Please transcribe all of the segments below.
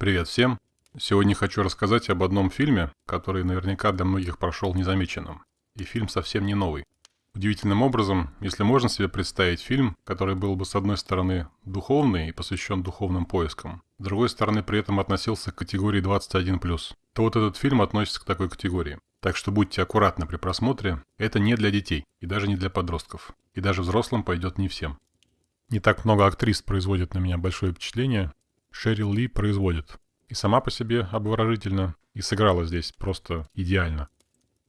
Привет всем! Сегодня хочу рассказать об одном фильме, который наверняка для многих прошел незамеченным. И фильм совсем не новый. Удивительным образом, если можно себе представить фильм, который был бы с одной стороны духовный и посвящен духовным поискам, с другой стороны при этом относился к категории 21+, то вот этот фильм относится к такой категории. Так что будьте аккуратны при просмотре, это не для детей и даже не для подростков. И даже взрослым пойдет не всем. Не так много актрис производит на меня большое впечатление. Шерил Ли производит. И сама по себе обворожительно, и сыграла здесь просто идеально.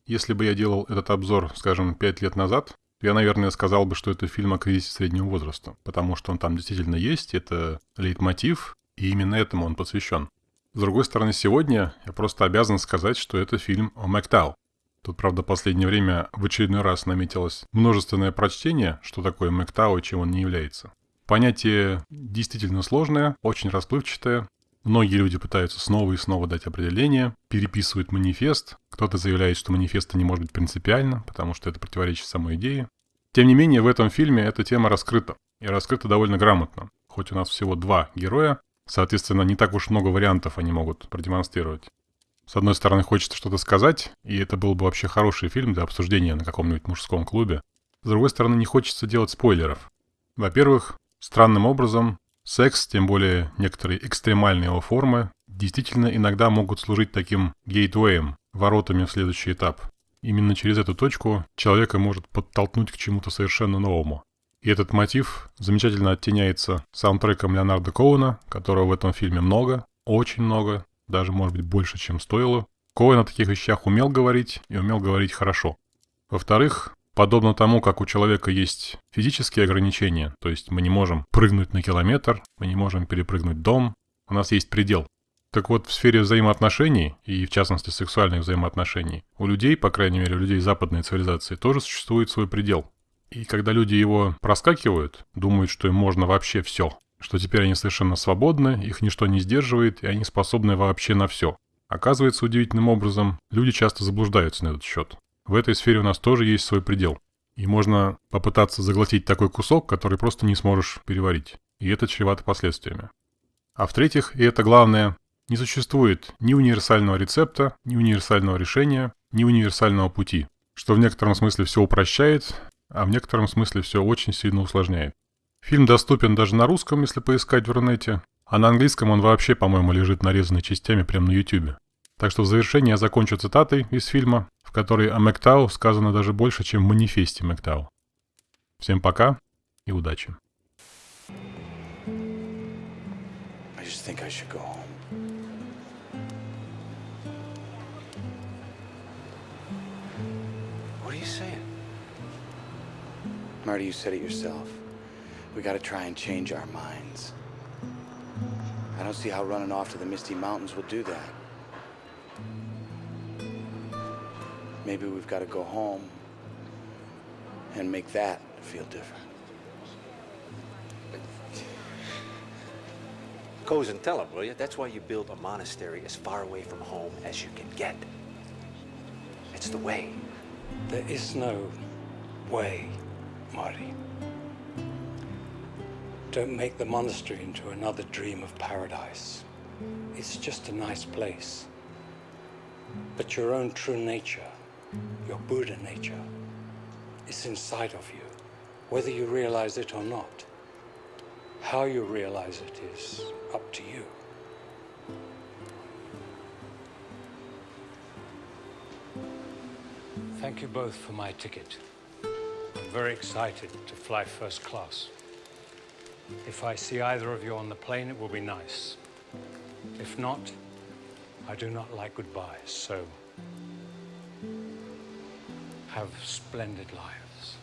Если бы я делал этот обзор, скажем, 5 лет назад, то я, наверное, сказал бы, что это фильм о кризисе среднего возраста, потому что он там действительно есть, это лейтмотив, и именно этому он посвящен. С другой стороны, сегодня я просто обязан сказать, что это фильм о Мэктау. Тут, правда, последнее время в очередной раз наметилось множественное прочтение, что такое Мэктау и чем он не является. Понятие действительно сложное, очень расплывчатое. Многие люди пытаются снова и снова дать определение, переписывают манифест. Кто-то заявляет, что манифеста не может быть принципиально, потому что это противоречит самой идее. Тем не менее, в этом фильме эта тема раскрыта. И раскрыта довольно грамотно. Хоть у нас всего два героя, соответственно, не так уж много вариантов они могут продемонстрировать. С одной стороны, хочется что-то сказать, и это был бы вообще хороший фильм для обсуждения на каком-нибудь мужском клубе. С другой стороны, не хочется делать спойлеров. Во-первых, странным образом, секс, тем более некоторые экстремальные его формы, действительно иногда могут служить таким гейтвеем, воротами в следующий этап. Именно через эту точку человека может подтолкнуть к чему-то совершенно новому. И этот мотив замечательно оттеняется саундтреком Леонарда Коуна, которого в этом фильме много, очень много, даже, может быть, больше, чем стоило. Коэн о таких вещах умел говорить и умел говорить хорошо. Во-вторых, подобно тому, как у человека есть физические ограничения, то есть мы не можем прыгнуть на километр, мы не можем перепрыгнуть дом, у нас есть предел. Так вот, в сфере взаимоотношений, и в частности сексуальных взаимоотношений, у людей, по крайней мере, у людей западной цивилизации, тоже существует свой предел. И когда люди его проскакивают, думают, что им можно вообще все, что теперь они совершенно свободны, их ничто не сдерживает, и они способны вообще на все. Оказывается, удивительным образом, люди часто заблуждаются на этот счет. В этой сфере у нас тоже есть свой предел. И можно попытаться заглотить такой кусок, который просто не сможешь переварить. И это чревато последствиями. А в-третьих, и это главное, не существует ни универсального рецепта, ни универсального решения, ни универсального пути, что в некотором смысле все упрощает, а в некотором смысле все очень сильно усложняет. Фильм доступен даже на русском, если поискать в Рунете, а на английском он вообще, по-моему, лежит нарезанный частями прямо на YouTube. Так что в завершение я закончу цитатой из фильма, в которой о Мэктау сказано даже больше, чем в манифесте Мэктау. Всем пока и удачи. Marty, you said it yourself. We gotta try and change our minds. I don't see how running off to the Misty Mountains will do that. Maybe we've got to go home and make that feel different. Goes and tell him, will you? That's why you build a monastery as far away from home as you can get. It's the way. There is no way, Marty. Don't make the monastery into another dream of paradise. It's just a nice place. But your own true nature, your Buddha nature, is inside of you, whether you realize it or not. How you realize it is up to you. Thank you both for my ticket. I'm very excited to fly first class. If I see either of you on the plane, it will be nice. If not, I do not like goodbyes, so have splendid lives.